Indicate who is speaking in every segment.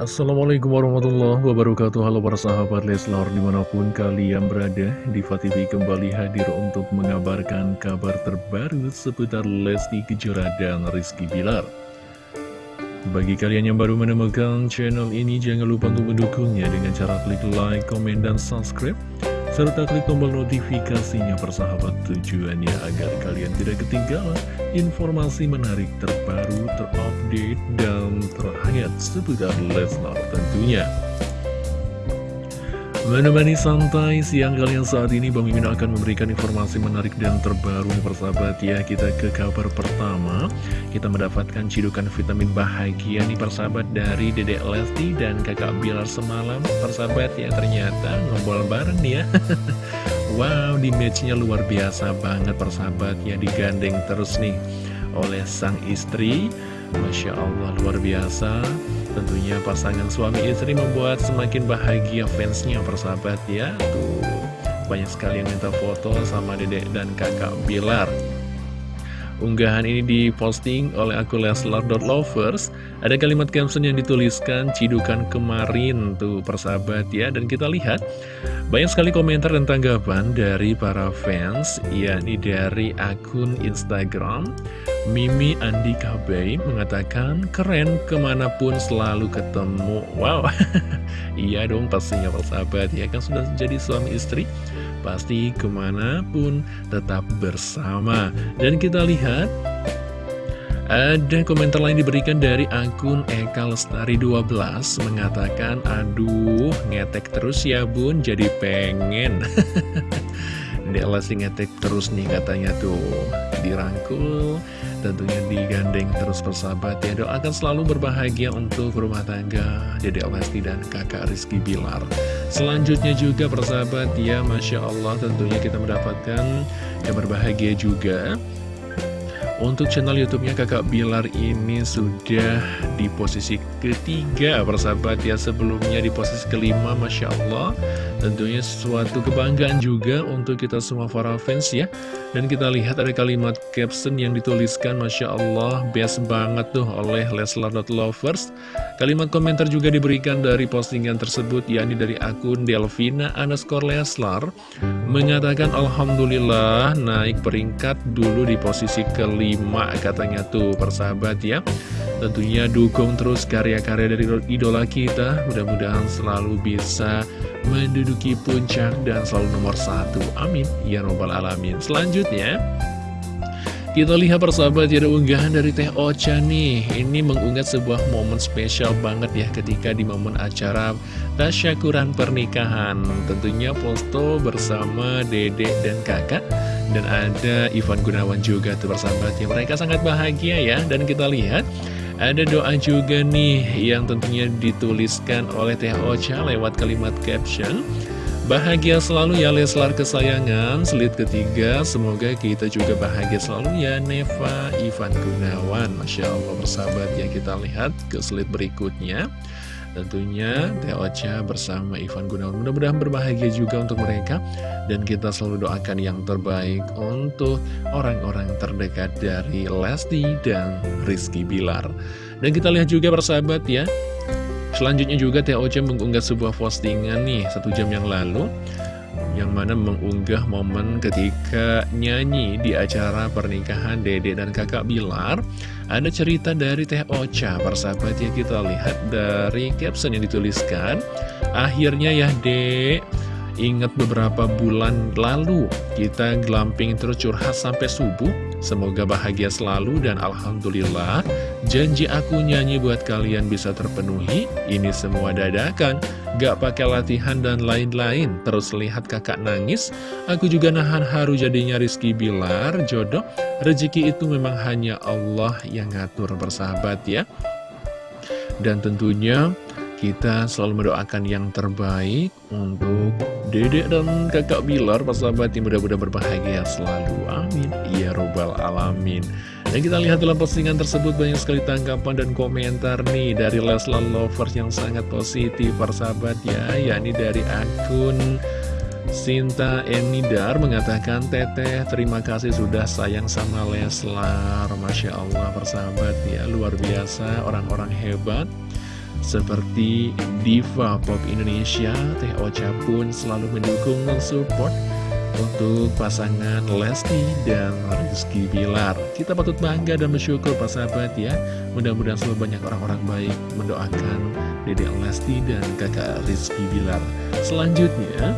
Speaker 1: Assalamualaikum warahmatullahi wabarakatuh. Halo para sahabat Leslar di mana pun kalian berada Diva TV kembali hadir untuk mengabarkan kabar terbaru seputar Lesti Kejora dan Rizky Bilar. Bagi kalian yang baru menemukan channel ini jangan lupa untuk mendukungnya dengan cara klik like, komen, dan subscribe serta klik tombol notifikasinya persahabat tujuannya agar kalian tidak ketinggalan informasi menarik terbaru, terupdate, dan terhangat seputar Leslar tentunya. Menemani santai siang kalian saat ini Bang Mimin akan memberikan informasi menarik dan terbaru nih persahabat ya. Kita ke kabar pertama. Kita mendapatkan cidukan vitamin bahagia nih persahabat dari Dedek Lesti dan kakak Bilar semalam Persahabat ya. Ternyata ngobrol bareng nih ya. Wow di matchnya luar biasa banget persahabat ya. Digandeng terus nih oleh sang istri. Masya Allah luar biasa Tentunya pasangan suami istri membuat semakin bahagia fansnya persahabat ya. Tuh banyak sekali yang minta foto sama dedek dan kakak Bilar Unggahan ini diposting oleh akun Leslar.lovers Ada kalimat caption yang dituliskan Cidukan kemarin tuh persahabat ya. Dan kita lihat Banyak sekali komentar dan tanggapan dari para fans yakni dari akun Instagram. Mimi Andika Bay mengatakan Keren ke mana pun selalu ketemu. Wow. Iya dong pastinya persahabat ya. Kan sudah jadi suami istri Pasti ke mana pun tetap bersama. Dan kita lihat ada komentar lain diberikan dari akun Eka Lestari 12 mengatakan aduh ngetek terus ya bun. Jadi pengen Dia lagi ngetek terus nih katanya tuh. Dirangkul tentunya digandeng terus persahabat ya. Doakan selalu berbahagia untuk rumah tangga Dede Lesti dan kakak Rizky Bilar. Selanjutnya juga persahabat ya Masya Allah tentunya kita mendapatkan kabar bahagia juga untuk channel YouTube-nya Kakak Bilar ini sudah di posisi ketiga persahabat ya Sebelumnya di posisi kelima Masya Allah. Tentunya suatu kebanggaan juga untuk kita semua para fans ya. Dan kita lihat ada kalimat caption yang dituliskan Masya Allah best banget tuh oleh Leslar.lovers Kalimat komentar juga diberikan dari postingan tersebut yakni dari akun Delvina underscore Leslar Mengatakan Alhamdulillah naik peringkat dulu di posisi kelima 5 katanya tuh persahabat ya. Tentunya dukung terus karya-karya dari idola kita. Mudah-mudahan selalu bisa menduduki puncak dan selalu nomor satu. Amin. Ya Robbal Alamin. Selanjutnya kita lihat persahabat ada unggahan dari Teh Ocha nih. Ini mengunggah sebuah momen spesial banget ya ketika di momen acara tasyakuran pernikahan. Tentunya foto bersama dedek dan kakak Dan ada Ivan Gunawan juga tuh persahabat ya Mereka sangat bahagia ya. Dan kita lihat ada doa juga nih yang tentunya dituliskan oleh Teh Ocha lewat kalimat caption. Bahagia selalu ya Leslar kesayangan. Selit ketiga Semoga kita juga bahagia selalu ya Neva Ivan Gunawan. Masya Allah bersahabat ya kita lihat ke selit berikutnya Tentunya Teh Ocha bersama Ivan Gunawan. Mudah-mudahan berbahagia juga untuk mereka. Dan kita selalu doakan yang terbaik Untuk orang-orang terdekat dari Lesti dan Rizky Bilar. Dan kita lihat juga bersahabat ya. Selanjutnya juga TOC mengunggah sebuah postingan nih satu jam yang lalu yang mana mengunggah momen ketika nyanyi di acara pernikahan Dede dan kakak Bilar. Ada cerita dari Teh Ocha persahabat ya kita lihat dari caption yang dituliskan. Akhirnya ya dek Ingat beberapa bulan lalu kita glamping terus curhat sampai subuh. Semoga bahagia selalu dan Alhamdulillah Janji aku nyanyi buat kalian bisa terpenuhi Ini semua dadakan. Gak pakai latihan dan lain-lain. Terus lihat kakak nangis. Aku juga nahan haru jadinya Rizky Bilar Jodoh. Rezeki itu memang hanya Allah yang ngatur bersahabat ya. Dan tentunya kita selalu mendoakan yang terbaik untuk dedek dan kakak Bilar, sahabat yang mudah-mudahan berbahagia selalu. Amin. Ya Robbal Alamin. Dan kita lihat dalam postingan tersebut banyak sekali tanggapan dan komentar nih dari Leslar Lovers yang sangat positif, sahabat ya. yakni dari akun Sinta Enidar mengatakan Teteh terima kasih sudah sayang sama Leslar Masya Allah persahabat ya luar biasa orang-orang hebat Seperti Diva Pop Indonesia, Teh Ocha pun selalu mendukung dan support untuk pasangan Lesti dan Rizky Bilar. Kita patut bangga dan bersyukur Pak sahabat ya. Mudah-mudahan selalu banyak orang-orang baik mendoakan Dede Lesti dan kakak Rizky Bilar. Selanjutnya,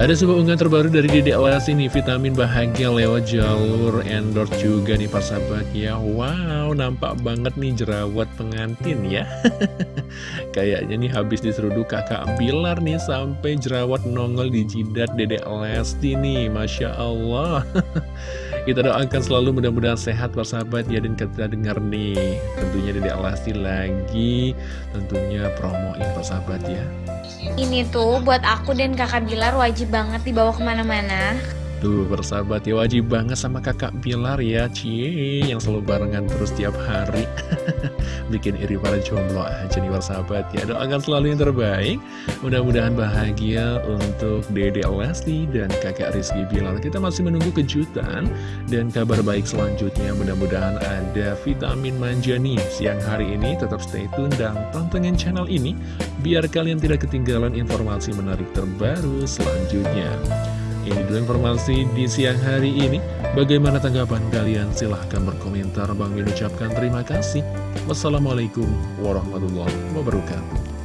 Speaker 1: ada sebuah unggahan terbaru dari Dede Lesti nih, vitamin bahagia lewat jalur endorse juga nih Pak sahabat ya. Wow, nampak banget nih jerawat pengantin ya. Kayaknya nih habis diseruduk kakak Bilar nih sampai jerawat nongol di jidat Dede Lesti nih, Masya Allah. Kita doakan selalu mudah-mudahan sehat persahabat ya Dan kita dengar nih tentunya Dede Lesti lagi tentunya promoin persahabat ya.
Speaker 2: Ini tuh buat aku dan kakak Bilar wajib banget dibawa ke mana-mana.
Speaker 1: Tuh bersahabat ya wajib banget sama kakak Bilar ya Cie yang selalu barengan terus tiap hari Bikin iri para jomblo aja nih bersahabat ya Doakan selalu yang terbaik. Mudah-mudahan bahagia untuk Dede Lesti dan kakak Rizky Bilar. Kita masih menunggu kejutan dan kabar baik selanjutnya. Mudah-mudahan ada vitamin manja nih Siang hari ini. Tetap stay tune dan tontonin channel ini Biar kalian tidak ketinggalan informasi menarik terbaru selanjutnya ini dulu informasi di siang hari ini. Bagaimana tanggapan kalian? Silahkan berkomentar. Bang Min ucapkan terima kasih. Wassalamualaikum warahmatullahi wabarakatuh.